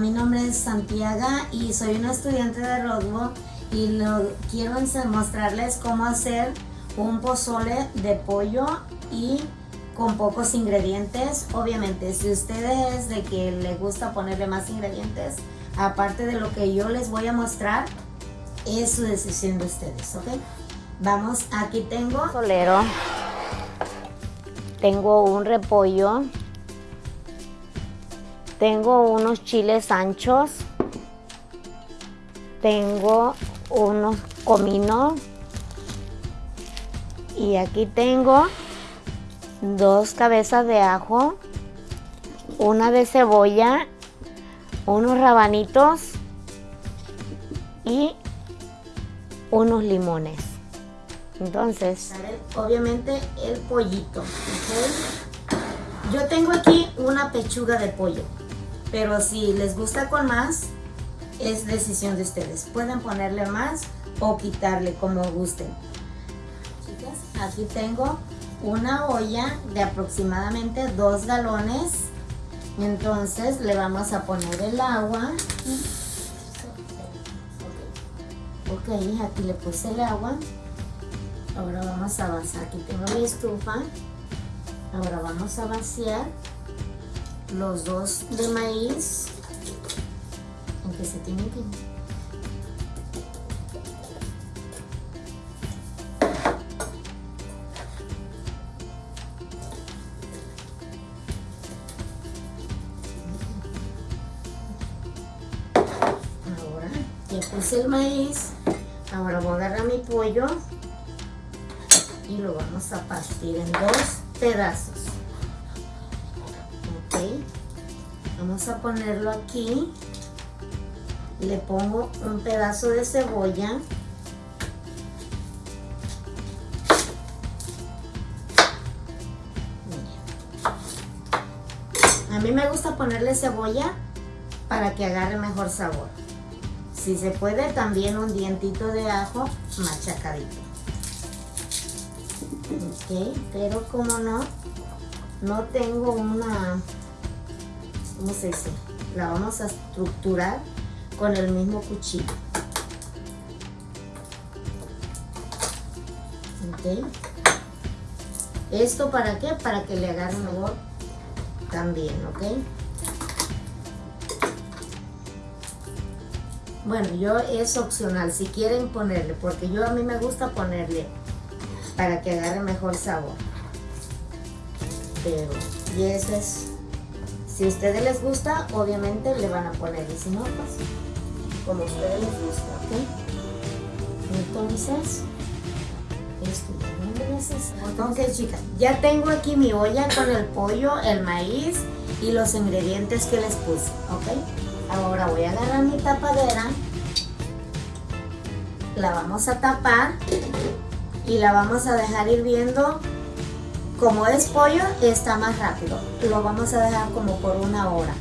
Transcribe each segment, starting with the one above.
mi nombre es Santiago y soy una estudiante de Rodwo y lo, quiero mostrarles cómo hacer un pozole de pollo y con pocos ingredientes. Obviamente, si ustedes de que les gusta ponerle más ingredientes, aparte de lo que yo les voy a mostrar, es su decisión de ustedes, ¿ok? Vamos, aquí tengo solero, tengo un repollo, tengo unos chiles anchos, tengo unos cominos y aquí tengo dos cabezas de ajo, una de cebolla, unos rabanitos y unos limones. Entonces, obviamente el pollito. Yo tengo aquí una pechuga de pollo, pero si les gusta con más, es decisión de ustedes. Pueden ponerle más o quitarle como gusten. Chicas, aquí tengo una olla de aproximadamente dos galones. Entonces le vamos a poner el agua. Ok, aquí le puse el agua. Ahora vamos a vaciar. Aquí tengo mi estufa. Ahora vamos a vaciar los dos de maíz. Aunque se tienen que ya puse el maíz. Ahora voy a agarrar mi pollo y lo vamos a partir en dos pedazos vamos a ponerlo aquí. Le pongo un pedazo de cebolla. A mí me gusta ponerle cebolla para que agarre mejor sabor. Si se puede, también un dientito de ajo machacadito. Ok, pero como no, no tengo una, ¿cómo se dice? La vamos a estructurar con el mismo cuchillo. Ok. ¿Esto para qué? Para que le agarre sabor también, ¿ok? Bueno, yo es opcional, si quieren ponerle, porque yo a mí me gusta ponerle para que agarre mejor sabor. Pero, y eso es, si a ustedes les gusta, obviamente le van a poner, y si no, pues, como a ustedes les gusta, ¿ok? Entonces, esto Ok, chicas, ya tengo aquí mi olla con el pollo, el maíz y los ingredientes que les puse, ¿ok? Ahora voy a agarrar mi tapadera, la vamos a tapar y la vamos a dejar hirviendo. Como es pollo, está más rápido. Lo vamos a dejar como por una hora.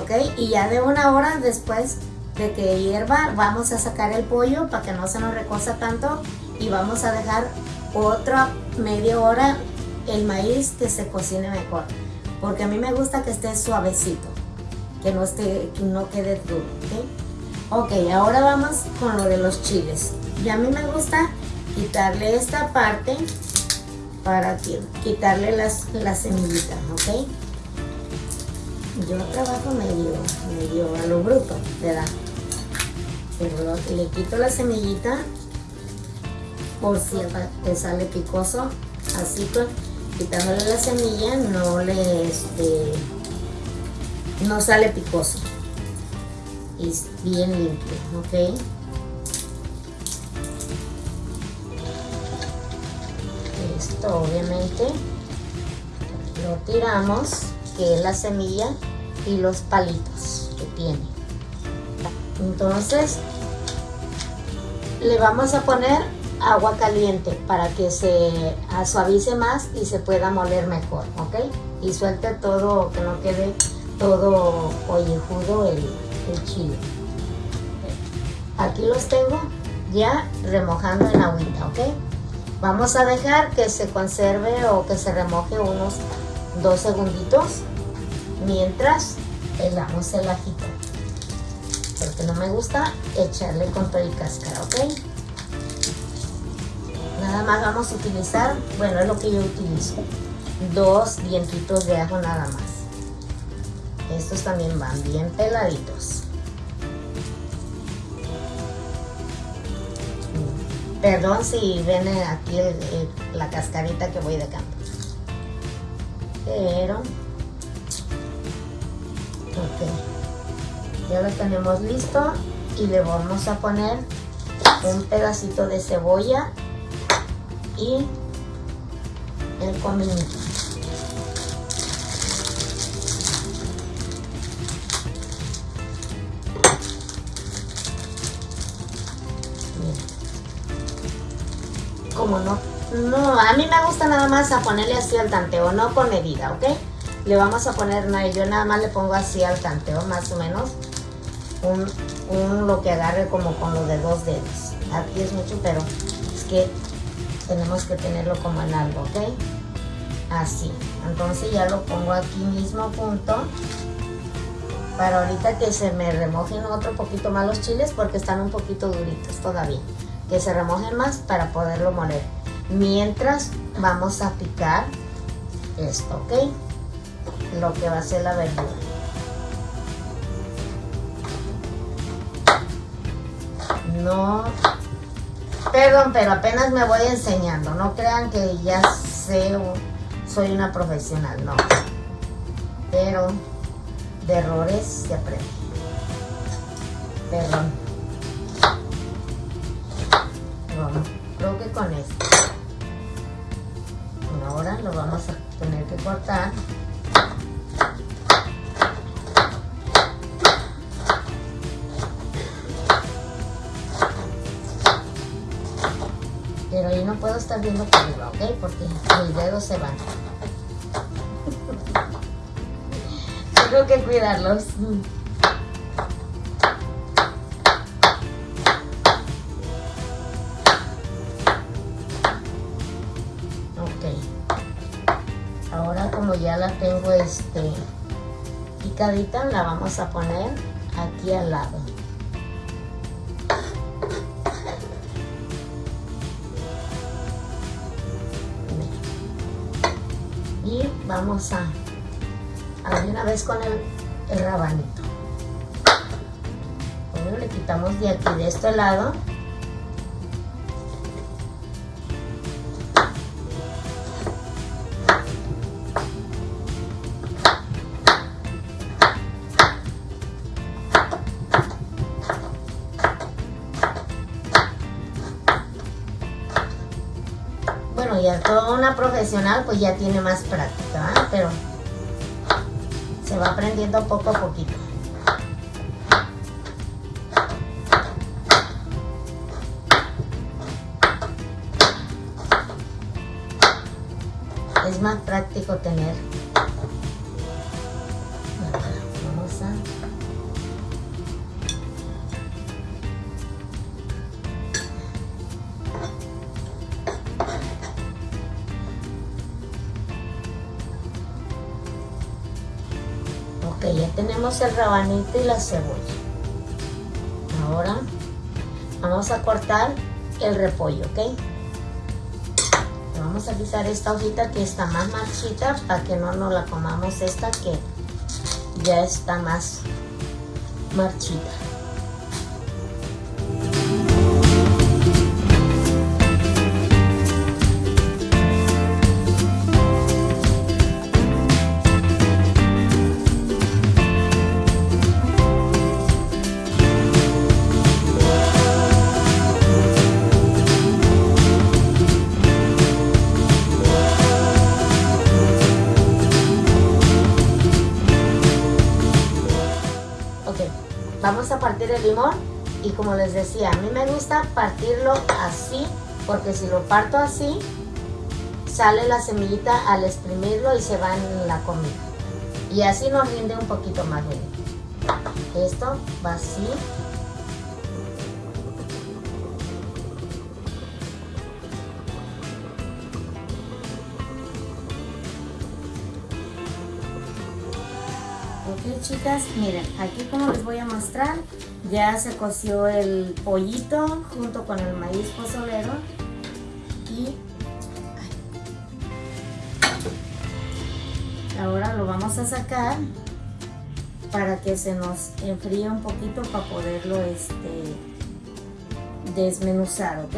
¿Ok? Y ya de una hora después de que hierva, vamos a sacar el pollo para que no se nos recosa tanto y vamos a dejar otra media hora el maíz que se cocine mejor. Porque a mí me gusta que esté suavecito que no, esté, que no quede duro, ¿ok? Ok, ahora vamos con lo de los chiles. Y a mí me gusta quitarle esta parte para quitarle las, las semillitas, ¿ok? Yo trabajo medio, medio a lo bruto, ¿verdad? Pero le quito la semillita por si te sale picoso, así pues quitándole la semilla no le este, no sale picoso es bien limpio ok obviamente lo tiramos que es la semilla y los palitos que tiene entonces le vamos a poner agua caliente para que se suavice más y se pueda moler mejor ok y suelte todo que no quede todo ollejudo el, el chile. Aquí los tengo ya remojando en agüita, ¿ok? Vamos a dejar que se conserve o que se remoje unos dos segunditos mientras helamos el ajito. porque no me gusta echarle con todo y cáscara, ¿ok? Nada más vamos a utilizar, bueno, es lo que yo utilizo, dos dientitos de ajo nada más. Estos también van bien peladitos. Perdón si ven aquí la cascarita que voy dejando. Pero, ok, ya lo tenemos listo y le vamos a poner un pedacito de cebolla y el cominito. Como no, no, a mí me gusta nada más a ponerle así al tanteo, no con medida, ¿ok? Le vamos a poner, no, yo nada más le pongo así al tanteo, más o menos, un, un lo que agarre como con lo de dos dedos. Aquí es mucho, pero es que tenemos que tenerlo como en algo, ¿ok? Así, entonces ya lo pongo aquí mismo punto para ahorita que se me remojen otro poquito más los chiles porque están un poquito duritos todavía que se remojen más para poderlo moler mientras vamos a picar esto, ¿ok? lo que va a ser la verdura no Perdón, pero apenas me voy enseñando. No crean que ya sé o soy una profesional, no. Pero de errores se aprende. Perdón. Cortar. Pero yo no puedo estar viendo por arriba, ¿ok? Porque mis dedos se van. Tengo que cuidarlos. Este picadita, la vamos a poner aquí al lado. vamos a, a una vez con el, el rabanito. Bueno, le quitamos de aquí, de este lado. Ya toda una profesional pues ya tiene más práctica, ¿eh? pero se va aprendiendo poco a poquito. Es más práctico tener. Vamos a tenemos el rabanito y la cebolla. Ahora vamos a cortar el repollo, ¿ok? Vamos a quitar esta hojita que está más marchita para que no nos la comamos esta que ya está más marchita. Vamos a partir el limón y como les decía, a mí me gusta partirlo así porque si lo parto así sale la semillita al exprimirlo y se va en la comida. Y así nos rinde un poquito más bien esto va así chicas, miren, aquí como les voy a mostrar, ya se coció el pollito junto con el maíz pozolero y ahora lo vamos a sacar para que se nos enfríe un poquito para poderlo este desmenuzar, ¿ok?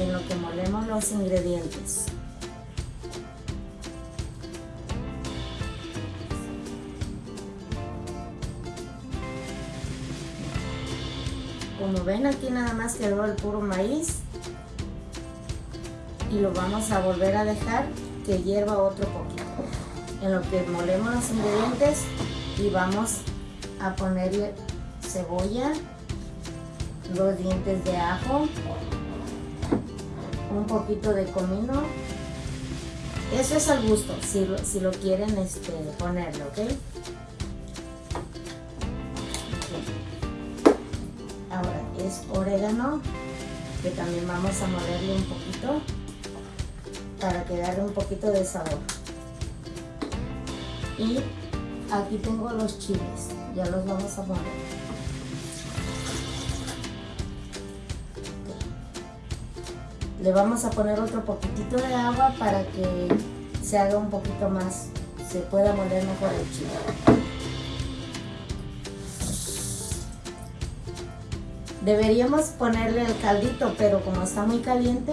En lo que molemos los ingredientes. Como ven aquí nada más quedó el puro maíz. Y lo vamos a volver a dejar que hierva otro poquito. En lo que molemos los ingredientes y vamos a ponerle cebolla dos dientes de ajo un poquito de comino. Eso es al gusto si lo, si lo quieren este, ponerle ok orégano que también vamos a molerle un poquito para que agarre un poquito de sabor. Y aquí tengo los chiles ya los vamos a poner le vamos a poner otro poquitito de agua para que se haga un poquito más se pueda moler mejor el chile deberíamos ponerle el caldito pero como está muy caliente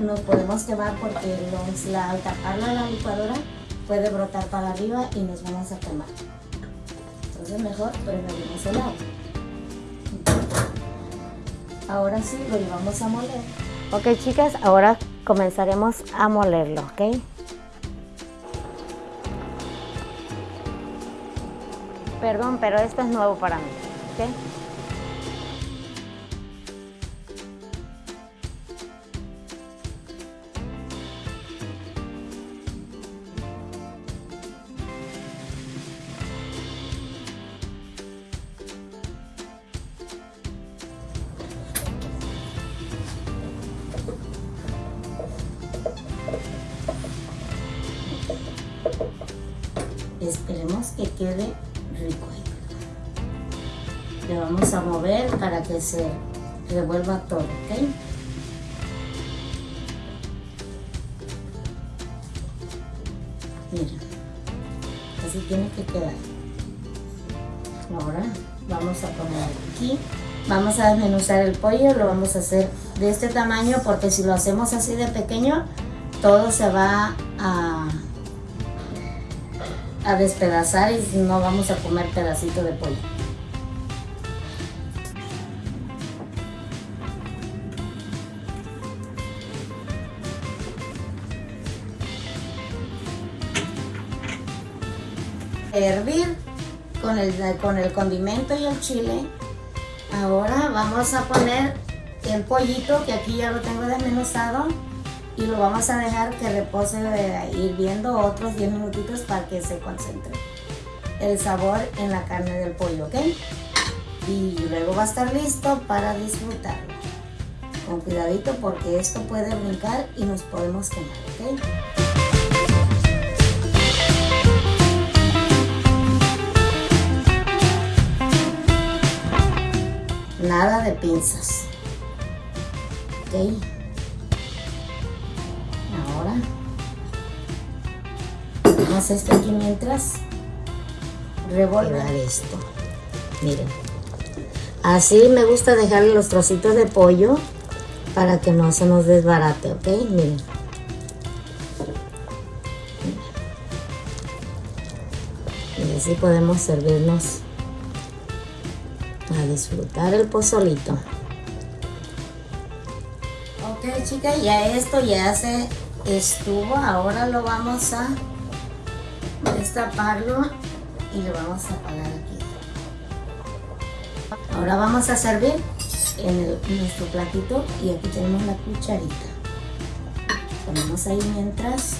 nos podemos quemar porque al taparla la licuadora puede brotar para arriba y nos vamos a quemar. Entonces mejor preferimos el agua. Ahora sí lo llevamos a moler. Ok chicas, ahora comenzaremos a molerlo, ¿ok? Perdón, pero esto es nuevo para mí, ¿ok? Le vamos a mover para que se revuelva todo ok mira así tiene que quedar ahora vamos a poner aquí vamos a desmenuzar el pollo lo vamos a hacer de este tamaño porque si lo hacemos así de pequeño todo se va a a despedazar y no vamos a comer pedacito de pollo. Hervir con el, con el condimento y el chile. Ahora vamos a poner el pollito que aquí ya lo tengo desmenuzado y lo vamos a dejar que repose hirviendo otros 10 minutitos para que se concentre el sabor en la carne del pollo, ¿ok? Y luego va a estar listo para disfrutarlo. Con cuidadito porque esto puede brincar y nos podemos quemar. Nada de pinzas. ¿Ok? Vamos esto aquí mientras revolver esto. Miren. Así me gusta dejarle los trocitos de pollo para que no se nos desbarate, ¿ok? Miren. Y así podemos servirnos disfrutar el pozolito. Ok chicas, ya esto ya se estuvo. Ahora lo vamos a destaparlo y lo vamos a apagar aquí. Ahora vamos a servir en, nuestro platito y aquí tenemos la cucharita. Ponemos ahí mientras.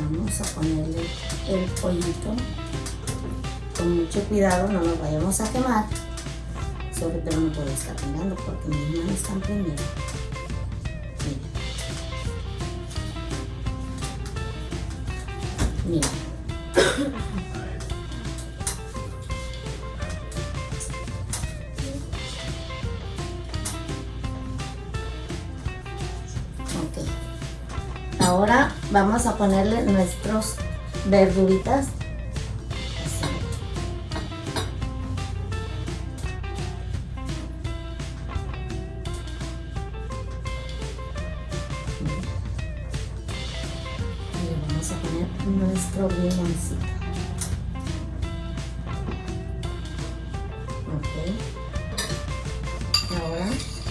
Vamos a ponerle el pollito con mucho cuidado, no nos vayamos a quemar. Sobre todo no puedo estar mirando porque mis manos están prendidas. Mira. Ok. Ahora vamos a ponerle nuestros verduritas.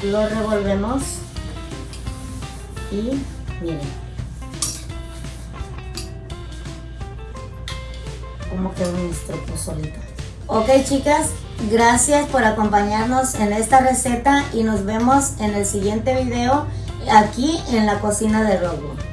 Lo revolvemos y miren cómo quedó nuestro pozolito. Ok chicas, gracias por acompañarnos en esta receta y nos vemos en el siguiente video aquí en la cocina de Robo.